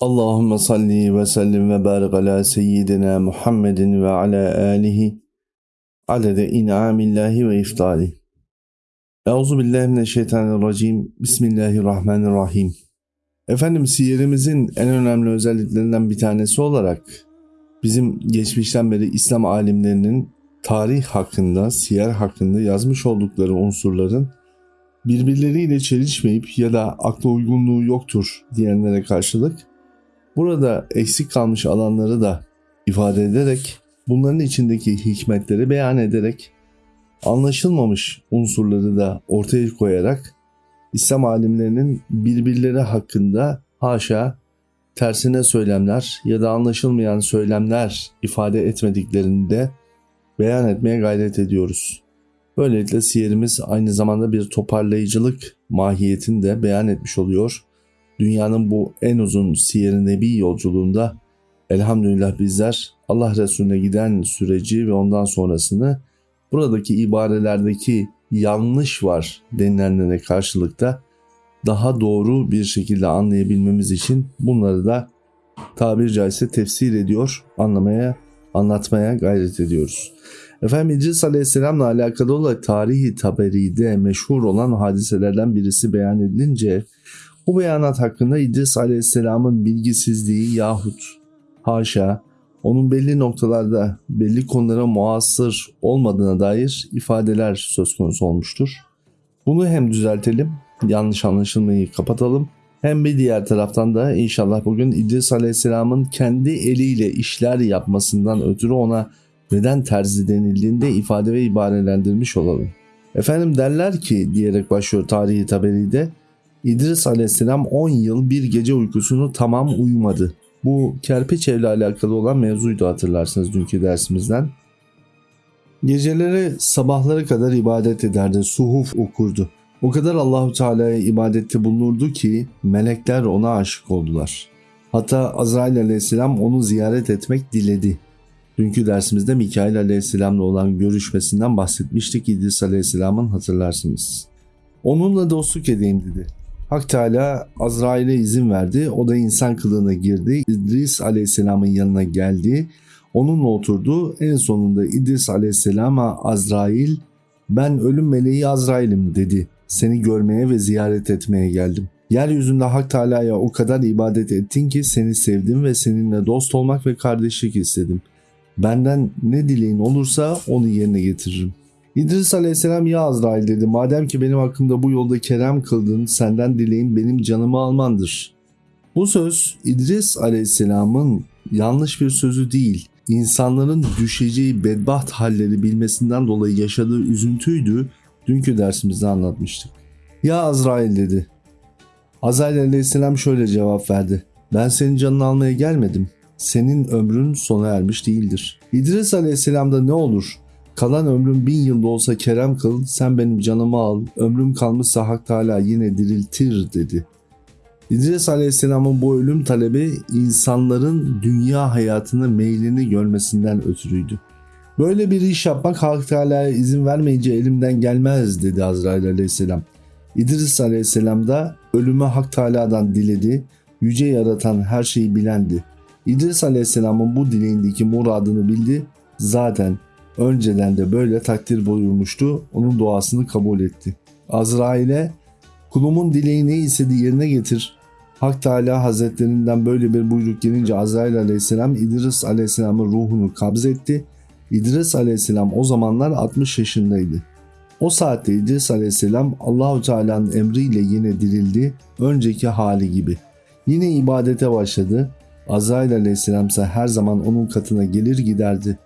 Allahümme salli ve sellim ve barik ala seyyidina Muhammedin ve ala alihi adede in'amillahi ve iftali. Euzu billahi mineşşeytanirracim. Bismillahirrahmanirrahim. Efendim siyerimizin en önemli özelliklerinden bir tanesi olarak bizim geçmişten beri İslam alimlerinin tarih hakkında, siyer hakkında yazmış oldukları unsurların birbirleriyle çelişmeyip ya da akla uygunluğu yoktur diyenlere karşılık Burada eksik kalmış alanları da ifade ederek, bunların içindeki hikmetleri beyan ederek, anlaşılmamış unsurları da ortaya koyarak İslam alimlerinin birbirleri hakkında haşa tersine söylemler ya da anlaşılmayan söylemler ifade etmediklerini de beyan etmeye gayret ediyoruz. Böylelikle siyerimiz aynı zamanda bir toparlayıcılık mahiyetini de beyan etmiş oluyor dünyanın bu en uzun siyer-i nebi yolculuğunda elhamdülillah bizler Allah Resulüne giden süreci ve ondan sonrasını buradaki ibarelerdeki yanlış var denilenlere karşılıkta daha doğru bir şekilde anlayabilmemiz için bunları da tabir caizse tefsir ediyor, anlamaya, anlatmaya gayret ediyoruz. Efendim İdris Aleyhisselam'la alakalı olarak tarihi taberide meşhur olan hadiselerden birisi beyan edilince bu beyanat hakkında İdris Aleyhisselam'ın bilgisizliği yahut haşa onun belli noktalarda belli konulara muasır olmadığına dair ifadeler söz konusu olmuştur. Bunu hem düzeltelim, yanlış anlaşılmayı kapatalım. Hem bir diğer taraftan da inşallah bugün İdris Aleyhisselam'ın kendi eliyle işler yapmasından ötürü ona neden terzi denildiğinde ifade ve ibarelendirmiş olalım. Efendim derler ki diyerek başlıyor tarihi taberide İdris aleyhisselam 10 yıl bir gece uykusunu tamam uyumadı. Bu kerpiç evle alakalı olan mevzuydu hatırlarsınız dünkü dersimizden. Geceleri sabahları kadar ibadet ederdi, suhuf okurdu. O kadar Allahu Teala'ya ibadette bulunurdu ki melekler ona aşık oldular. Hatta Azrail aleyhisselam onu ziyaret etmek diledi. Dünkü dersimizde Mikail aleyhisselamla olan görüşmesinden bahsetmiştik İdris aleyhisselamın hatırlarsınız. Onunla dostluk edeyim dedi. Hak Teala Azrail'e izin verdi. O da insan kılığına girdi. İdris Aleyhisselam'ın yanına geldi. Onunla oturdu. En sonunda İdris Aleyhisselam'a Azrail ben ölüm meleği Azrail'im dedi. Seni görmeye ve ziyaret etmeye geldim. Yeryüzünde Hak Teala'ya o kadar ibadet ettin ki seni sevdim ve seninle dost olmak ve kardeşlik istedim. Benden ne dileğin olursa onu yerine getiririm. İdris aleyhisselam ya Azrail dedi madem ki benim hakkımda bu yolda kerem kıldın senden dileğim benim canımı almandır. Bu söz İdris aleyhisselamın yanlış bir sözü değil insanların düşeceği bedbaht halleri bilmesinden dolayı yaşadığı üzüntüydü dünkü dersimizde anlatmıştık. Ya Azrail dedi. Azrail aleyhisselam şöyle cevap verdi. Ben senin canını almaya gelmedim. Senin ömrün sona ermiş değildir. İdris aleyhisselam da ne olur Kalan ömrüm bin yılda olsa kerem kıl, sen benim canımı al, ömrüm kalmışsa Hak Teala yine diriltir dedi. İdris Aleyhisselam'ın bu ölüm talebi insanların dünya hayatını meylini görmesinden ötürüydü. Böyle bir iş yapmak Hak Teala'ya izin vermeyince elimden gelmez dedi Azrail Aleyhisselam. İdris Aleyhisselam da ölümü Hak Teala'dan diledi, yüce yaratan her şeyi bilendi. İdris Aleyhisselam'ın bu dileğindeki muradını bildi. Zaten Önceden de böyle takdir buyurmuştu. Onun duasını kabul etti. Azrail'e kulumun dileği ne istediği yerine getir. Hak Teala Hazretlerinden böyle bir buyruk gelince Azrail aleyhisselam İdris aleyhisselamın ruhunu kabzetti. İdris aleyhisselam o zamanlar 60 yaşındaydı. O saatte İdris aleyhisselam Allahu Teala'nın emriyle yine dirildi, önceki hali gibi. Yine ibadete başladı. Azrail aleyhisselam ise her zaman onun katına gelir giderdi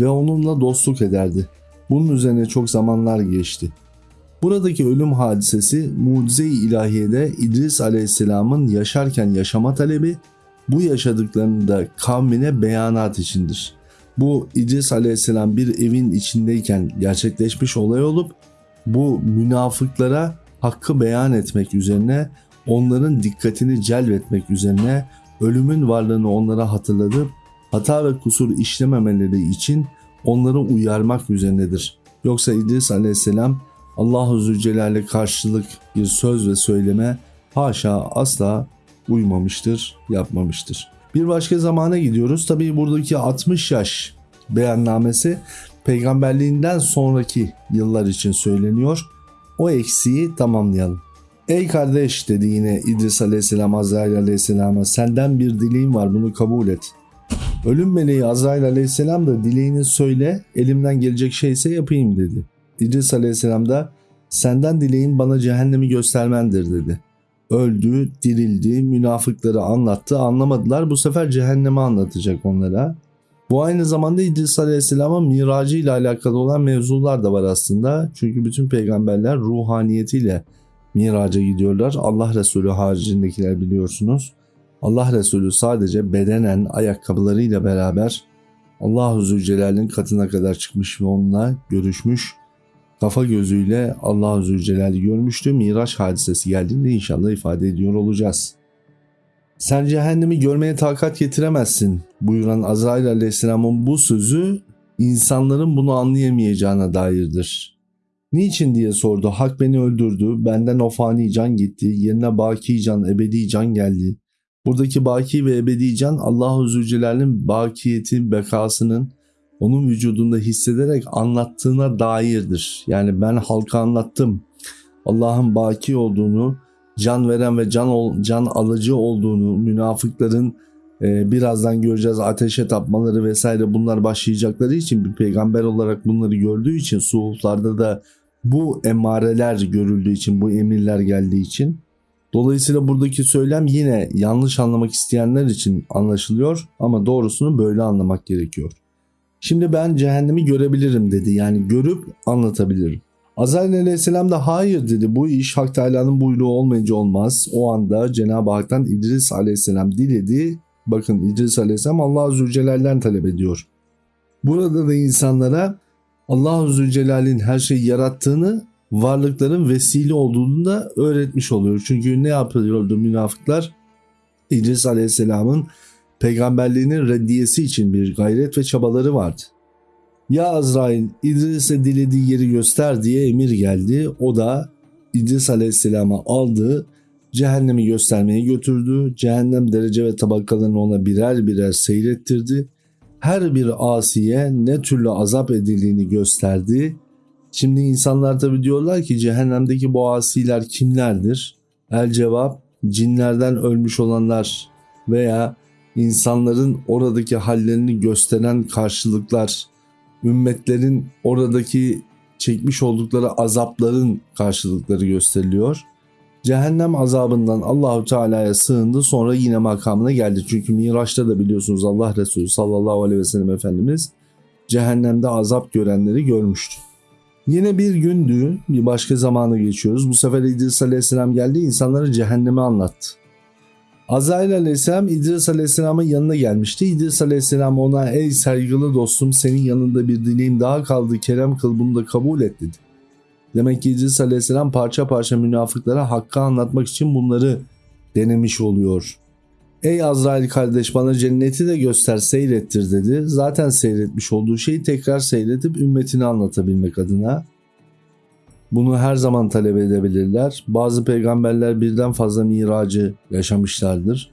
ve onunla dostluk ederdi. Bunun üzerine çok zamanlar geçti. Buradaki ölüm hadisesi mucize-i ilahiyede İdris aleyhisselamın yaşarken yaşama talebi, bu yaşadıklarını da kavmine beyanat içindir. Bu İdris aleyhisselam bir evin içindeyken gerçekleşmiş olay olup bu münafıklara hakkı beyan etmek üzerine onların dikkatini celbetmek üzerine ölümün varlığını onlara hatırlatıp hata ve kusur işlememeleri için onları uyarmak üzerinedir. Yoksa İdris aleyhisselam Allahu Zülcelal'e karşılık bir söz ve söyleme haşa asla uymamıştır, yapmamıştır. Bir başka zamana gidiyoruz. Tabii buradaki 60 yaş beyannamesi peygamberliğinden sonraki yıllar için söyleniyor. O eksiği tamamlayalım. Ey kardeş dedi yine İdris Aleyhisselam Azrail Aleyhisselam'a senden bir dileğim var bunu kabul et. Ölüm meleği Azrail Aleyhisselam da dileğini söyle elimden gelecek şeyse yapayım dedi. İdris Aleyhisselam da senden dileğim bana cehennemi göstermendir dedi. Öldü, dirildi, münafıkları anlattı, anlamadılar. Bu sefer cehennemi anlatacak onlara. Bu aynı zamanda İdris Aleyhisselam'ın miracı ile alakalı olan mevzular da var aslında. Çünkü bütün peygamberler ruhaniyetiyle miraca gidiyorlar. Allah Resulü haricindekiler biliyorsunuz. Allah Resulü sadece bedenen ayakkabılarıyla beraber Allah-u Zülcelal'in katına kadar çıkmış ve onunla görüşmüş. Kafa gözüyle Allah-u Zülcelal'i görmüştü. Miraç hadisesi geldiğinde inşallah ifade ediyor olacağız. Sen cehennemi görmeye takat getiremezsin buyuran Azrail aleyhisselamın bu sözü insanların bunu anlayamayacağına dairdir. Niçin diye sordu. Hak beni öldürdü. Benden o fani can gitti. Yerine baki can, ebedi can geldi. Buradaki baki ve ebedi can Allah-u Zülcelal'in bakiyeti, bekasının onun vücudunda hissederek anlattığına dairdir. Yani ben halka anlattım. Allah'ın baki olduğunu, can veren ve can can alıcı olduğunu, münafıkların e, birazdan göreceğiz ateşe tapmaları vesaire bunlar başlayacakları için bir peygamber olarak bunları gördüğü için suhuflarda da bu emareler görüldüğü için, bu emirler geldiği için Dolayısıyla buradaki söylem yine yanlış anlamak isteyenler için anlaşılıyor ama doğrusunu böyle anlamak gerekiyor. Şimdi ben cehennemi görebilirim dedi. Yani görüp anlatabilirim. Azrail aleyhisselam da hayır dedi. Bu iş Hak Teala'nın buyruğu olmayınca olmaz. O anda Cenab-ı Hak'tan İdris aleyhisselam diledi. Bakın İdris aleyhisselam Allah-u Zülcelal'den talep ediyor. Burada da insanlara Allah-u Zülcelal'in her şeyi yarattığını varlıkların vesile olduğunu da öğretmiş oluyor. Çünkü ne yapıyordu münafıklar? İdris Aleyhisselam'ın peygamberliğinin reddiyesi için bir gayret ve çabaları vardı. Ya Azrail İdris'e dilediği yeri göster diye emir geldi. O da İdris Aleyhisselam'a aldı, cehennemi göstermeye götürdü. Cehennem derece ve tabakalarını ona birer birer seyrettirdi. Her bir asiye ne türlü azap edildiğini gösterdi Şimdi insanlar tabi diyorlar ki cehennemdeki bu asiler kimlerdir? El cevap cinlerden ölmüş olanlar veya insanların oradaki hallerini gösteren karşılıklar, ümmetlerin oradaki çekmiş oldukları azapların karşılıkları gösteriliyor. Cehennem azabından Allahu Teala'ya sığındı sonra yine makamına geldi. Çünkü Miraç'ta da biliyorsunuz Allah Resulü sallallahu aleyhi ve sellem Efendimiz cehennemde azap görenleri görmüştü. Yine bir gündü, bir başka zamana geçiyoruz. Bu sefer İdris Aleyhisselam geldi, insanlara cehennemi anlattı. Azrail Aleyhisselam İdris Aleyhisselam'ın yanına gelmişti. İdris Aleyhisselam ona ey saygılı dostum senin yanında bir dileğim daha kaldı kerem kıl bunu da kabul et dedi. Demek ki İdris Aleyhisselam parça parça münafıklara hakkı anlatmak için bunları denemiş oluyor. Ey Azrail kardeş bana cenneti de göster seyrettir dedi. Zaten seyretmiş olduğu şeyi tekrar seyretip ümmetini anlatabilmek adına. Bunu her zaman talep edebilirler. Bazı peygamberler birden fazla miracı yaşamışlardır.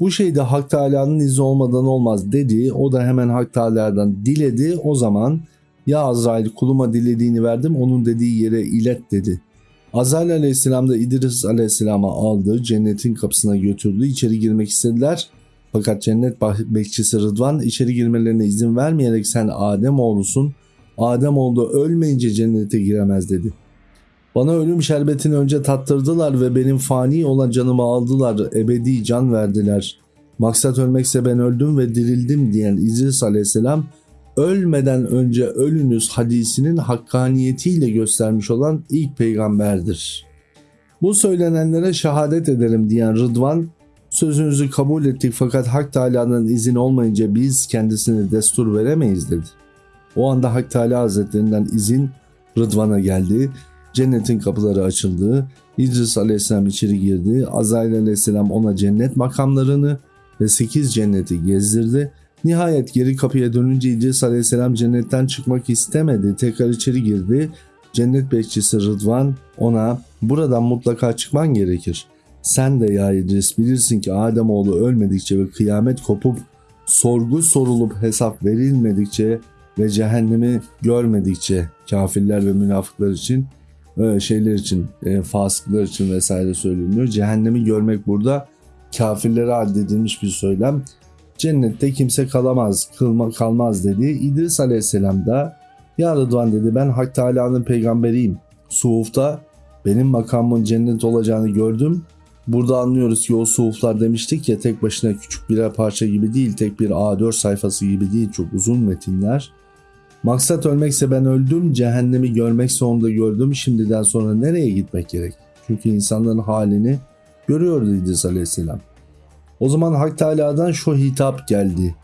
Bu şey de Hak Teala'nın izni olmadan olmaz dedi. O da hemen Hak Teala'dan diledi. O zaman ya Azrail kuluma dilediğini verdim onun dediği yere ilet dedi. Azrail aleyhisselam da İdris aleyhisselama aldı, cennetin kapısına götürdü, içeri girmek istediler. Fakat cennet bekçisi Rıdvan içeri girmelerine izin vermeyerek sen Adem oğlusun, Adem oğlu ölmeyince cennete giremez dedi. Bana ölüm şerbetini önce tattırdılar ve benim fani olan canımı aldılar, ebedi can verdiler. Maksat ölmekse ben öldüm ve dirildim diyen İdris aleyhisselam ölmeden önce ölünüz hadisinin hakkaniyetiyle göstermiş olan ilk peygamberdir. Bu söylenenlere şehadet ederim diyen Rıdvan, sözünüzü kabul ettik fakat Hak Teala'nın izin olmayınca biz kendisine destur veremeyiz dedi. O anda Hak Teala Hazretlerinden izin Rıdvan'a geldi. Cennetin kapıları açıldı. İdris Aleyhisselam içeri girdi. Azrail Aleyhisselam ona cennet makamlarını ve sekiz cenneti gezdirdi Nihayet geri kapıya dönünce İdris Aleyhisselam cennetten çıkmak istemedi. Tekrar içeri girdi. Cennet bekçisi Rıdvan ona buradan mutlaka çıkman gerekir. Sen de ya İdris bilirsin ki Ademoğlu ölmedikçe ve kıyamet kopup sorgu sorulup hesap verilmedikçe ve cehennemi görmedikçe kafirler ve münafıklar için öyle şeyler için e, fasıklar için vesaire söyleniyor. Cehennemi görmek burada kafirlere addedilmiş bir söylem. Cennette kimse kalamaz, kılma, kalmaz dedi. İdris Aleyhisselam da ya Rıdvan dedi ben Hak Teala'nın peygamberiyim. Suhufta benim makamımın cennet olacağını gördüm. Burada anlıyoruz ki o suhuflar demiştik ya tek başına küçük birer parça gibi değil, tek bir A4 sayfası gibi değil, çok uzun metinler. Maksat ölmekse ben öldüm, cehennemi görmekse onu da gördüm. Şimdiden sonra nereye gitmek gerek? Çünkü insanların halini görüyordu İdris Aleyhisselam. O zaman Hak Teala'dan şu hitap geldi.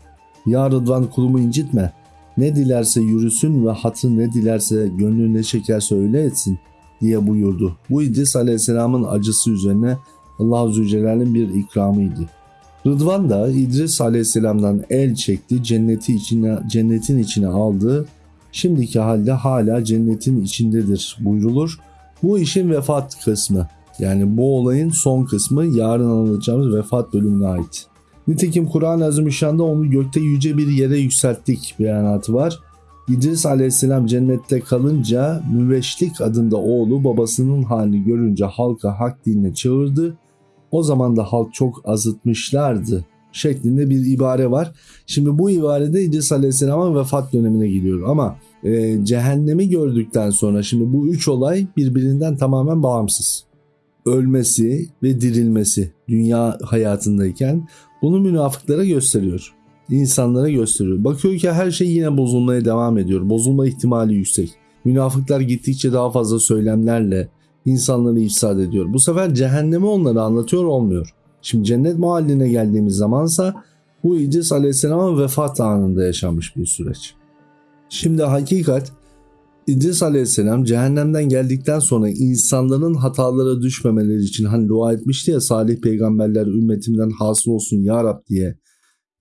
Ya Rıdvan kulumu incitme. Ne dilerse yürüsün ve hatı ne dilerse gönlü ne çekerse öyle etsin diye buyurdu. Bu İdris Aleyhisselam'ın acısı üzerine Allah-u Zülcelal'in bir ikramıydı. Rıdvan da İdris Aleyhisselam'dan el çekti, cenneti içine, cennetin içine aldı. Şimdiki halde hala cennetin içindedir buyrulur. Bu işin vefat kısmı. Yani bu olayın son kısmı yarın anlatacağımız vefat bölümüne ait. Nitekim Kur'an-ı Azimüşşan'da onu gökte yüce bir yere yükselttik beyanatı var. İdris aleyhisselam cennette kalınca Müveşlik adında oğlu babasının halini görünce halka hak dinine çağırdı. O zaman da halk çok azıtmışlardı şeklinde bir ibare var. Şimdi bu ibarede İdris Aleyhisselam'ın vefat dönemine geliyor ama e, cehennemi gördükten sonra şimdi bu üç olay birbirinden tamamen bağımsız. Ölmesi ve dirilmesi dünya hayatındayken bunu münafıklara gösteriyor. İnsanlara gösteriyor. Bakıyor ki her şey yine bozulmaya devam ediyor. Bozulma ihtimali yüksek. Münafıklar gittikçe daha fazla söylemlerle insanları ifsad ediyor. Bu sefer cehennemi onlara anlatıyor olmuyor. Şimdi cennet mahalline geldiğimiz zamansa bu İdris Aleyhisselam'ın vefat anında yaşanmış bir süreç. Şimdi hakikat İdris Aleyhisselam cehennemden geldikten sonra insanların hatalara düşmemeleri için hani dua etmişti ya salih peygamberler ümmetimden hasıl olsun ya Rab diye.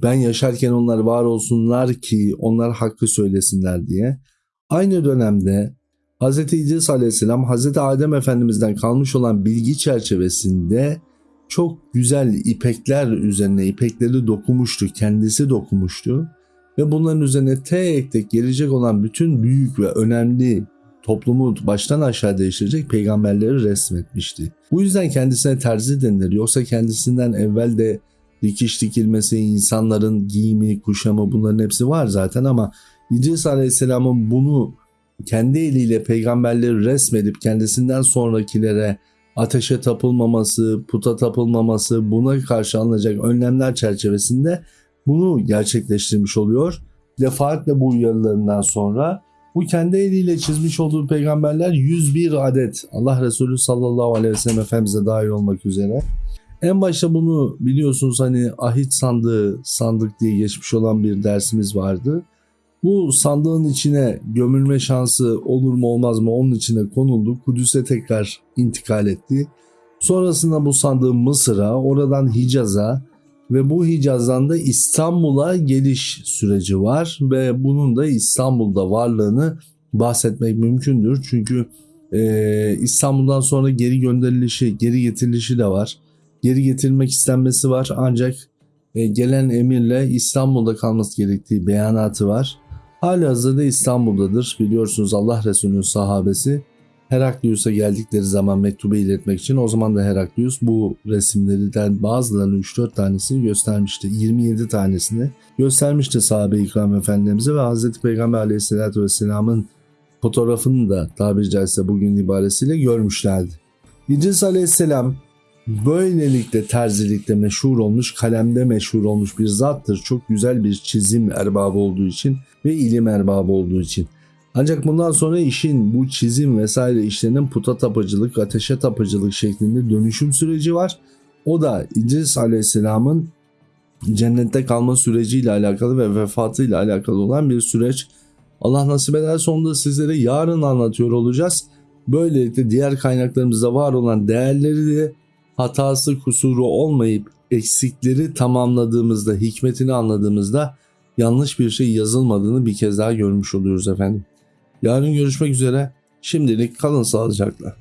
Ben yaşarken onlar var olsunlar ki onlar hakkı söylesinler diye. Aynı dönemde Hz. İdris Aleyhisselam Hz. Adem Efendimiz'den kalmış olan bilgi çerçevesinde çok güzel ipekler üzerine ipekleri dokumuştu, kendisi dokumuştu ve bunların üzerine tek tek gelecek olan bütün büyük ve önemli toplumu baştan aşağı değiştirecek peygamberleri resmetmişti. Bu yüzden kendisine terzi denilir. Yoksa kendisinden evvel de dikiş dikilmesi, insanların giyimi, kuşamı bunların hepsi var zaten ama İdris Aleyhisselam'ın bunu kendi eliyle peygamberleri resmedip kendisinden sonrakilere ateşe tapılmaması, puta tapılmaması, buna karşı alınacak önlemler çerçevesinde bunu gerçekleştirmiş oluyor. Defaatle bu uyarılarından sonra bu kendi eliyle çizmiş olduğu peygamberler 101 adet Allah Resulü sallallahu aleyhi ve sellem Efendimiz'e dahil olmak üzere. En başta bunu biliyorsunuz hani ahit sandığı sandık diye geçmiş olan bir dersimiz vardı. Bu sandığın içine gömülme şansı olur mu olmaz mı onun içine konuldu. Kudüs'e tekrar intikal etti. Sonrasında bu sandığın Mısır'a, oradan Hicaz'a ve bu Hicaz'dan da İstanbul'a geliş süreci var ve bunun da İstanbul'da varlığını bahsetmek mümkündür. Çünkü e, İstanbul'dan sonra geri gönderilişi, geri getirilişi de var. Geri getirilmek istenmesi var ancak e, gelen emirle İstanbul'da kalması gerektiği beyanatı var. Hali hazırda İstanbul'dadır. Biliyorsunuz Allah Resulü'nün sahabesi Heraklius'a geldikleri zaman mektubu iletmek için o zaman da Heraklius bu resimlerden bazılarını 3-4 tanesini göstermişti. 27 tanesini göstermişti sahabe-i ikram efendimize ve Hazreti Peygamber aleyhissalatü vesselamın fotoğrafını da tabiri caizse bugün ibaresiyle görmüşlerdi. İdris aleyhisselam böylelikle terzilikte meşhur olmuş, kalemde meşhur olmuş bir zattır. Çok güzel bir çizim erbabı olduğu için ve ilim erbabı olduğu için. Ancak bundan sonra işin bu çizim vesaire işlerinin puta tapıcılık, ateşe tapıcılık şeklinde dönüşüm süreci var. O da İdris Aleyhisselam'ın cennette kalma süreciyle alakalı ve vefatıyla alakalı olan bir süreç. Allah nasip ederse onu da sizlere yarın anlatıyor olacağız. Böylelikle diğer kaynaklarımızda var olan değerleri de hatası kusuru olmayıp eksikleri tamamladığımızda, hikmetini anladığımızda yanlış bir şey yazılmadığını bir kez daha görmüş oluyoruz efendim. Yarın görüşmek üzere. Şimdilik kalın sağlıcakla.